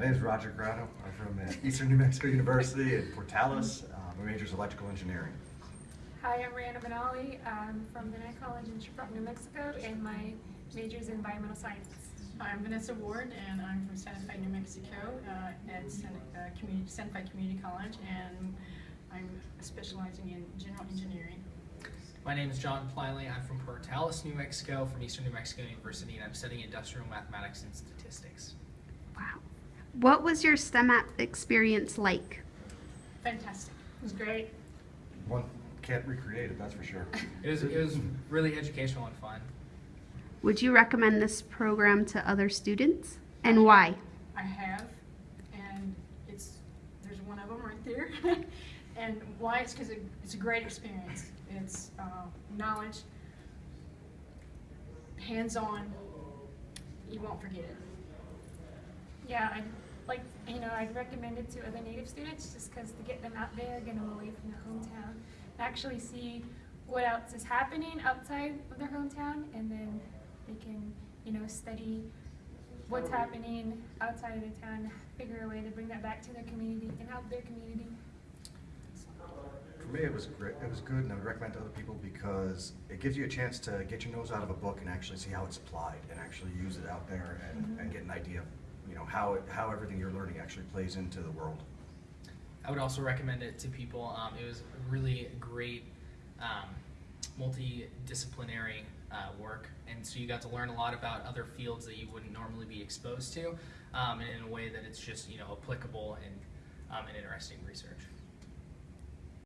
My name is Roger Grano. I'm from uh, Eastern New Mexico University in Portales. Uh, My major is electrical engineering. Hi, I'm Rihanna Benali. I'm from Diné College in Shiprock, New Mexico, and my major is in environmental sciences. I'm Vanessa Ward, and I'm from Santa Fe, New Mexico, uh, at Santa, uh, Community, Santa Fe Community College, and I'm specializing in general engineering. My name is John Pliley. I'm from Portales, New Mexico, from Eastern New Mexico University, and I'm studying industrial mathematics and statistics. Wow. What was your STEM app experience like? Fantastic. It was great. One can't recreate it, that's for sure. It was, it was really educational and fun. Would you recommend this program to other students? And why? I have, and it's, there's one of them right there. and why? It's because it, it's a great experience. It's uh, knowledge, hands-on. You won't forget it. Yeah, I'd like, you know, I'd recommend it to other native students just because to get them out there, get them away from their hometown, and actually see what else is happening outside of their hometown, and then they can, you know, study what's happening outside of their town, figure a way to bring that back to their community and help their community. For me, it was great. It was good, and I would recommend to other people because it gives you a chance to get your nose out of a book and actually see how it's applied, and actually use it out there and, and mm-hmm. get an idea of, you know, how it, how everything you're learning actually plays into the world. I would also recommend it to people. Um, it was really great um, multidisciplinary uh, work, and so you got to learn a lot about other fields that you wouldn't normally be exposed to, um, in a way that it's just you know applicable and um, and interesting research.